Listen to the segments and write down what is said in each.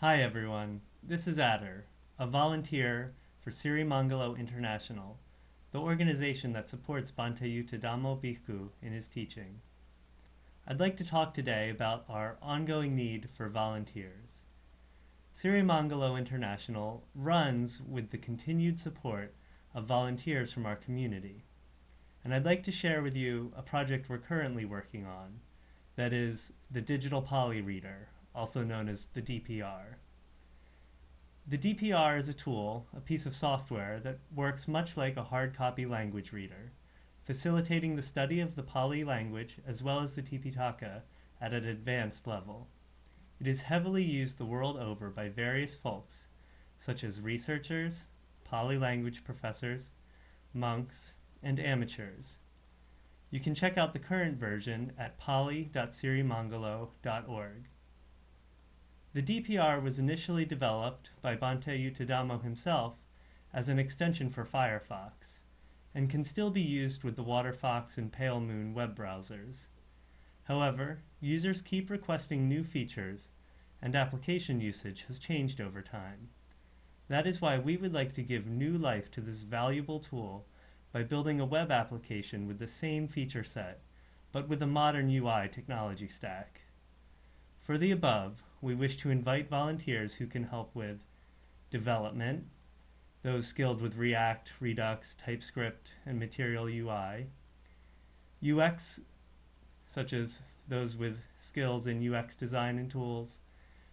Hi everyone, this is Adder, a volunteer for Sirimangalo International, the organization that supports Bhante Yuttadhammo Bhikkhu in his teaching. I'd like to talk today about our ongoing need for volunteers. Sirimangalo International runs with the continued support of volunteers from our community. And I'd like to share with you a project we're currently working on, that is the Digital Pali Reader, also known as the DPR. The DPR is a tool, a piece of software, that works much like a hard copy language reader, facilitating the study of the Pali language as well as the Tipitaka at an advanced level. It is heavily used the world over by various folks, such as researchers, Pali language professors, monks, and amateurs. You can check out the current version at pali.sirimangalo.org. The DPR was initially developed by Bhante Yuttadhammo himself as an extension for Firefox, and can still be used with the WaterFox and Pale Moon web browsers. However, users keep requesting new features, and application usage has changed over time. That is why we would like to give new life to this valuable tool by building a web application with the same feature set, but with a modern UI technology stack. For the above, we wish to invite volunteers who can help with development, those skilled with React, Redux, TypeScript, and Material UI, UX, such as those with skills in UX design and tools,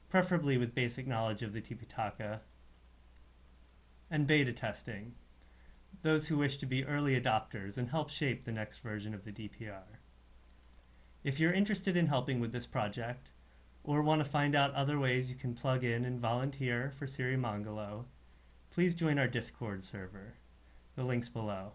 preferably with basic knowledge of the Tipitaka, and beta testing, those who wish to be early adopters and help shape the next version of the DPR. If you're interested in helping with this project, or want to find out other ways you can plug in and volunteer for Sirimangalo, please join our Discord server. The link's below.